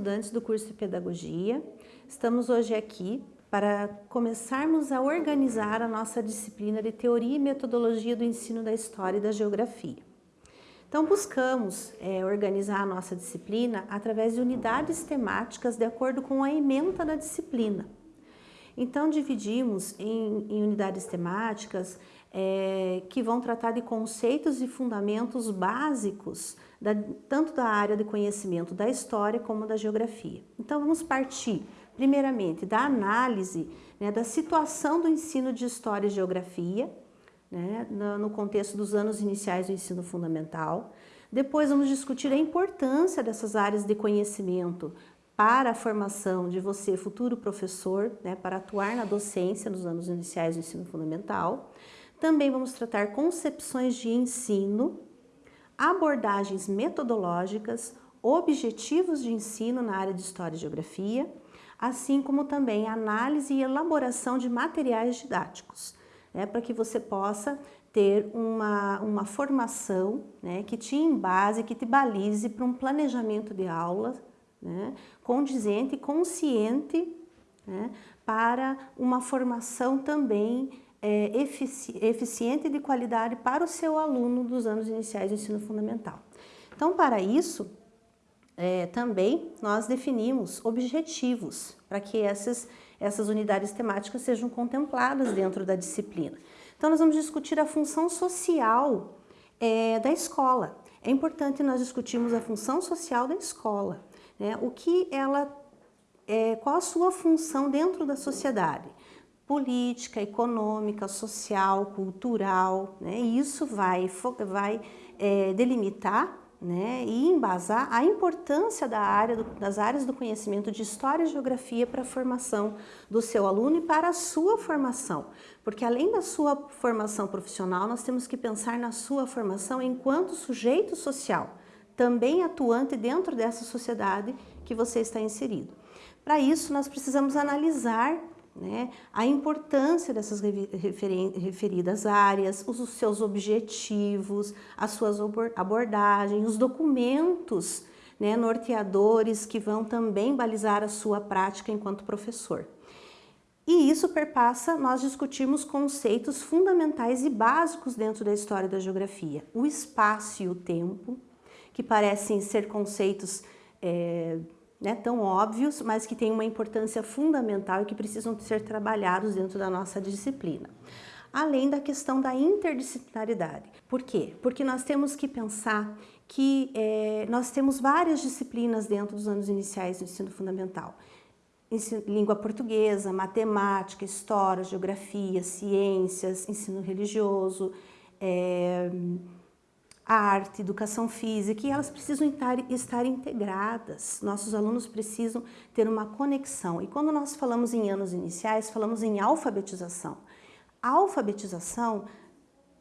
estudantes do curso de Pedagogia. Estamos hoje aqui para começarmos a organizar a nossa disciplina de Teoria e Metodologia do Ensino da História e da Geografia. Então, buscamos é, organizar a nossa disciplina através de unidades temáticas de acordo com a ementa da disciplina. Então, dividimos em, em unidades temáticas é, que vão tratar de conceitos e fundamentos básicos, da, tanto da área de conhecimento da história como da geografia. Então, vamos partir, primeiramente, da análise né, da situação do ensino de História e Geografia, né, no contexto dos anos iniciais do ensino fundamental. Depois, vamos discutir a importância dessas áreas de conhecimento para a formação de você, futuro professor, né, para atuar na docência nos anos iniciais do ensino fundamental. Também vamos tratar concepções de ensino, abordagens metodológicas, objetivos de ensino na área de História e Geografia, assim como também análise e elaboração de materiais didáticos, né, para que você possa ter uma, uma formação né, que te embase, que te balize para um planejamento de aula né, condizente consciente né, para uma formação também é, efici eficiente e de qualidade para o seu aluno dos anos iniciais do ensino fundamental. Então, para isso, é, também nós definimos objetivos para que essas, essas unidades temáticas sejam contempladas dentro da disciplina. Então, nós vamos discutir a função social é, da escola. É importante nós discutirmos a função social da escola, né? o que ela, é, qual a sua função dentro da sociedade política, econômica, social, cultural, né? E isso vai, vai é, delimitar né, e embasar a importância da área do, das áreas do conhecimento de História e Geografia para a formação do seu aluno e para a sua formação. Porque além da sua formação profissional, nós temos que pensar na sua formação enquanto sujeito social, também atuante dentro dessa sociedade que você está inserido. Para isso, nós precisamos analisar né? a importância dessas referidas áreas, os seus objetivos, as suas abordagens, os documentos né, norteadores que vão também balizar a sua prática enquanto professor. E isso perpassa nós discutirmos conceitos fundamentais e básicos dentro da história da geografia. O espaço e o tempo, que parecem ser conceitos é, né, tão óbvios, mas que têm uma importância fundamental e que precisam ser trabalhados dentro da nossa disciplina. Além da questão da interdisciplinaridade. Por quê? Porque nós temos que pensar que é, nós temos várias disciplinas dentro dos anos iniciais do ensino fundamental. Língua portuguesa, matemática, história, geografia, ciências, ensino religioso, é, a arte, educação física, e elas precisam estar, estar integradas. Nossos alunos precisam ter uma conexão. E quando nós falamos em anos iniciais, falamos em alfabetização. A alfabetização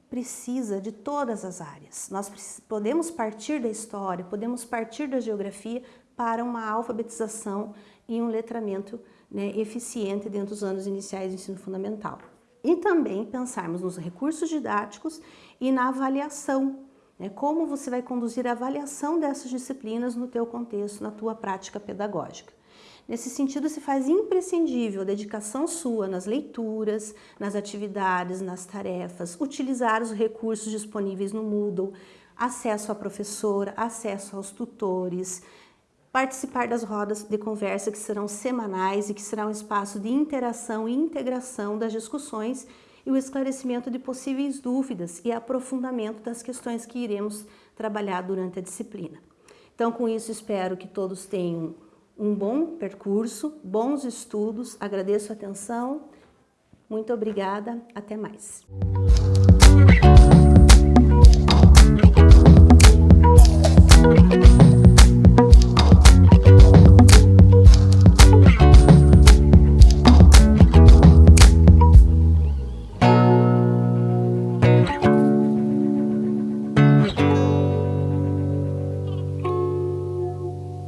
precisa de todas as áreas. Nós podemos partir da história, podemos partir da geografia para uma alfabetização e um letramento né, eficiente dentro dos anos iniciais do ensino fundamental. E também pensarmos nos recursos didáticos e na avaliação né? Como você vai conduzir a avaliação dessas disciplinas no teu contexto, na tua prática pedagógica. Nesse sentido, se faz imprescindível a dedicação sua nas leituras, nas atividades, nas tarefas, utilizar os recursos disponíveis no Moodle, acesso à professora, acesso aos tutores, participar das rodas de conversa que serão semanais e que será um espaço de interação e integração das discussões e o esclarecimento de possíveis dúvidas e aprofundamento das questões que iremos trabalhar durante a disciplina. Então, com isso, espero que todos tenham um bom percurso, bons estudos, agradeço a atenção, muito obrigada, até mais.